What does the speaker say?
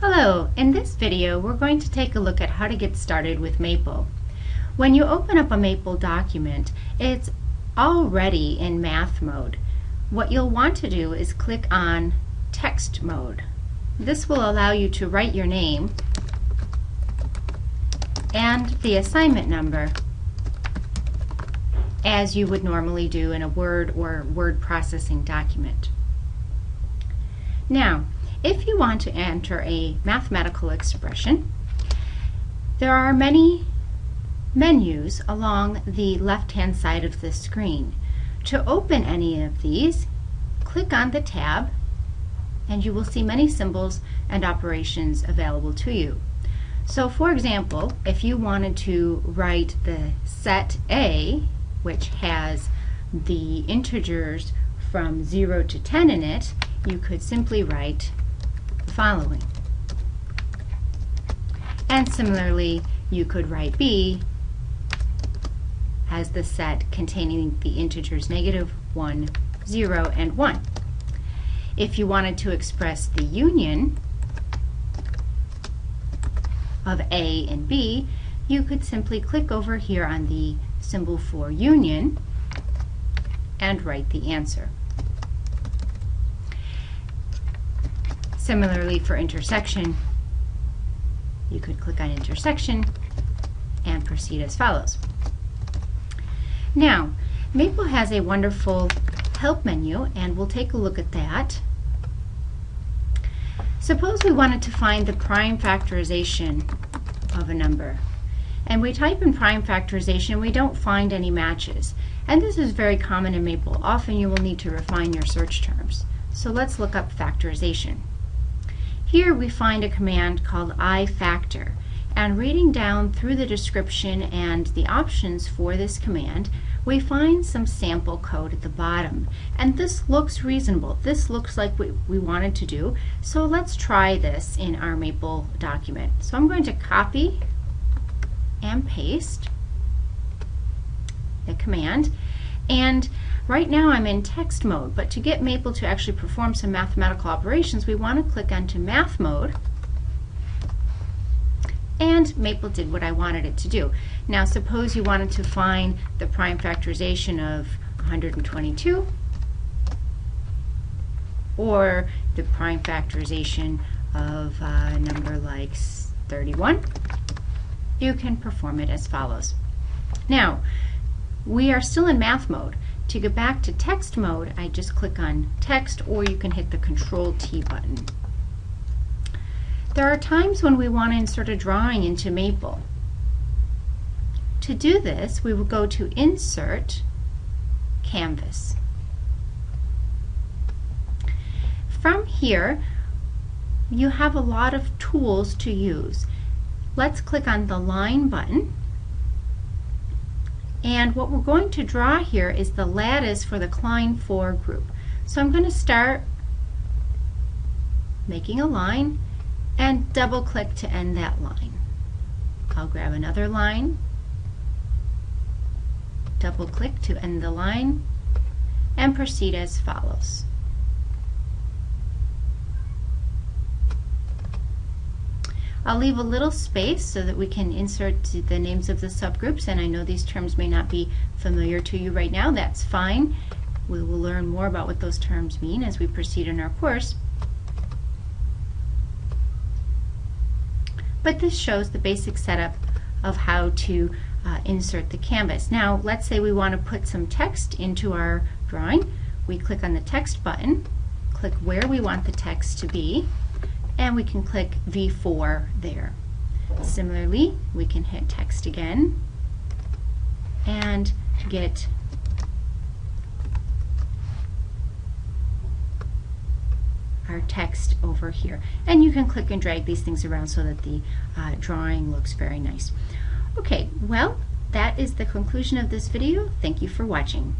Hello, in this video we're going to take a look at how to get started with Maple. When you open up a Maple document, it's already in math mode. What you'll want to do is click on text mode. This will allow you to write your name and the assignment number as you would normally do in a Word or word processing document. Now, if you want to enter a mathematical expression, there are many menus along the left-hand side of the screen. To open any of these, click on the tab and you will see many symbols and operations available to you. So for example, if you wanted to write the set A, which has the integers from 0 to 10 in it, you could simply write following. And similarly, you could write B as the set containing the integers negative 1, 0, and 1. If you wanted to express the union of A and B, you could simply click over here on the symbol for union and write the answer. Similarly, for intersection, you could click on intersection and proceed as follows. Now, Maple has a wonderful help menu, and we'll take a look at that. Suppose we wanted to find the prime factorization of a number. And we type in prime factorization, we don't find any matches. And this is very common in Maple. Often you will need to refine your search terms. So let's look up factorization. Here we find a command called ifactor. And reading down through the description and the options for this command, we find some sample code at the bottom. And this looks reasonable. This looks like what we wanted to do. So let's try this in our Maple document. So I'm going to copy and paste the command. And Right now I'm in text mode, but to get Maple to actually perform some mathematical operations, we want to click onto math mode and Maple did what I wanted it to do. Now suppose you wanted to find the prime factorization of 122 or the prime factorization of uh, a number like 31, you can perform it as follows. Now, we are still in math mode, to get back to text mode, I just click on text or you can hit the control T button. There are times when we want to insert a drawing into Maple. To do this, we will go to Insert, Canvas. From here, you have a lot of tools to use. Let's click on the Line button and what we're going to draw here is the lattice for the Klein 4 group. So I'm going to start making a line and double click to end that line. I'll grab another line, double click to end the line, and proceed as follows. I'll leave a little space so that we can insert the names of the subgroups, and I know these terms may not be familiar to you right now. That's fine. We will learn more about what those terms mean as we proceed in our course. But this shows the basic setup of how to uh, insert the canvas. Now, let's say we want to put some text into our drawing. We click on the text button, click where we want the text to be, and we can click V4 there. Similarly, we can hit text again and get our text over here. And you can click and drag these things around so that the uh, drawing looks very nice. Okay, well, that is the conclusion of this video. Thank you for watching.